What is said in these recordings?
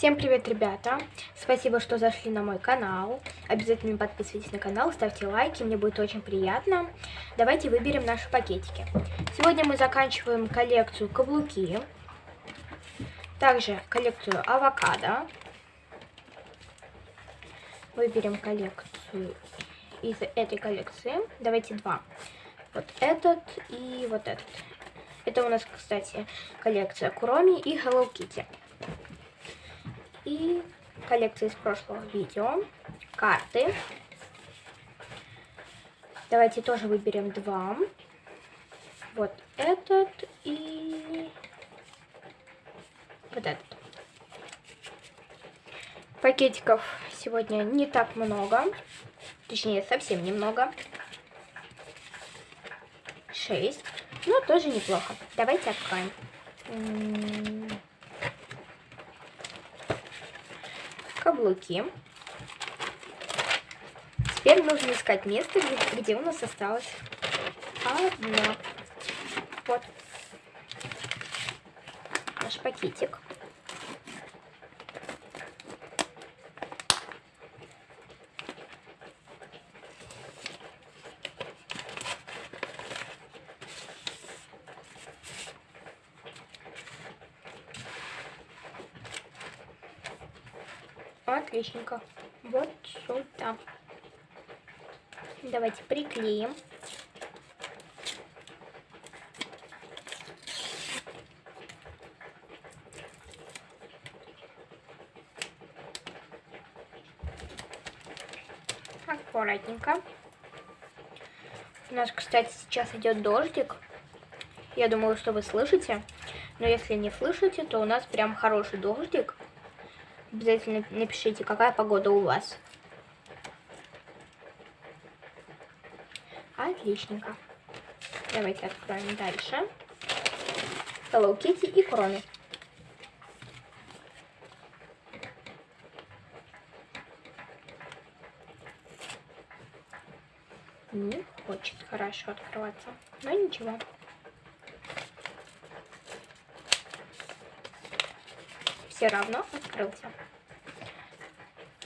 Всем привет, ребята! Спасибо, что зашли на мой канал. Обязательно подписывайтесь на канал, ставьте лайки, мне будет очень приятно. Давайте выберем наши пакетики. Сегодня мы заканчиваем коллекцию каблуки. Также коллекцию авокадо. Выберем коллекцию из этой коллекции. Давайте два. Вот этот и вот этот. Это у нас, кстати, коллекция Куроми и Hello Kitty и коллекция из прошлого видео, карты. Давайте тоже выберем два. Вот этот и вот этот. Пакетиков сегодня не так много. Точнее, совсем немного. Шесть. Но тоже неплохо. Давайте откроем. Каблуки. Теперь нужно искать место, где, где у нас осталось одно. Вот. Наш пакетик. Отличненько. Вот сюда. Давайте приклеим. Аккуратненько. У нас, кстати, сейчас идет дождик. Я думаю, что вы слышите. Но если не слышите, то у нас прям хороший дождик. Обязательно напишите, какая погода у вас. Отличненько. Давайте откроем дальше. Hello Kitty и Кроме. Не хочет хорошо открываться, но ничего. Все равно открылся.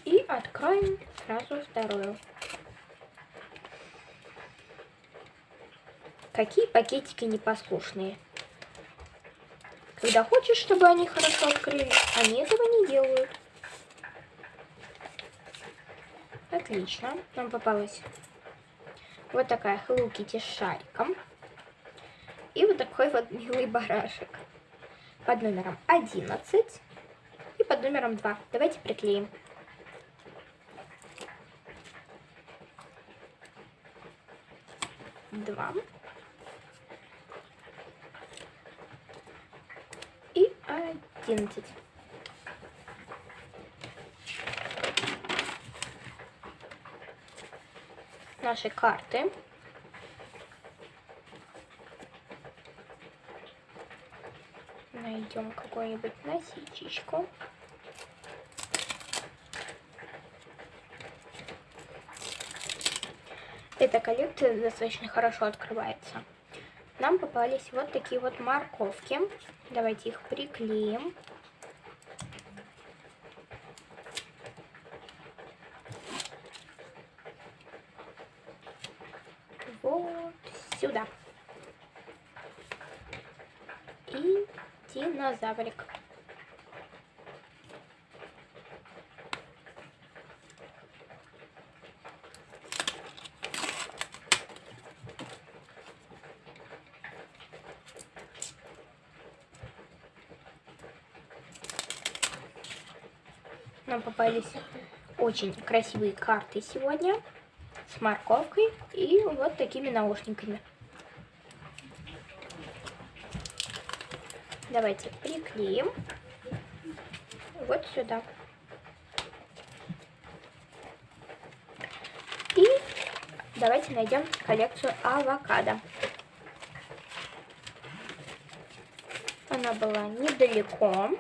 И откроем сразу вторую. Какие пакетики непослушные. Когда хочешь, чтобы они хорошо открылись, они этого не делают. Отлично. Нам попалась вот такая Hello Kitty с шариком. И вот такой вот милый барашек под номером 11 под номером 2. Давайте приклеим. Два. И одиннадцать. Наши карты. Найдем какую-нибудь насечечку. Эта коллекция достаточно хорошо открывается. Нам попались вот такие вот морковки. Давайте их приклеим. Вот сюда. И динозаврик. Нам попались очень красивые карты сегодня с морковкой и вот такими наушниками. Давайте приклеим вот сюда. И давайте найдем коллекцию авокадо. Она была недалеко.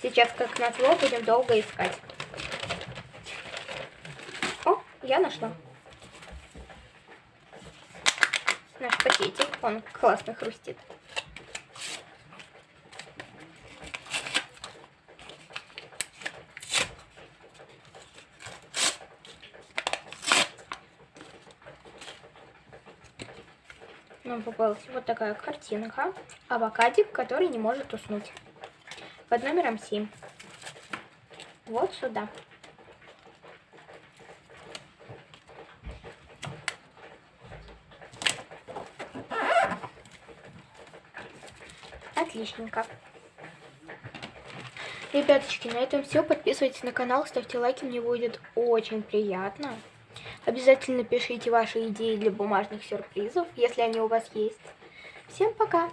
Сейчас как назло будем долго искать. О, я нашла. Наш пакетик, он классно хрустит. нам попалась вот такая картинка. Авокадик, который не может уснуть. Под номером 7. Вот сюда. Отличненько. Ребяточки, на этом все. Подписывайтесь на канал, ставьте лайки, мне будет очень приятно. Обязательно пишите ваши идеи для бумажных сюрпризов, если они у вас есть. Всем пока!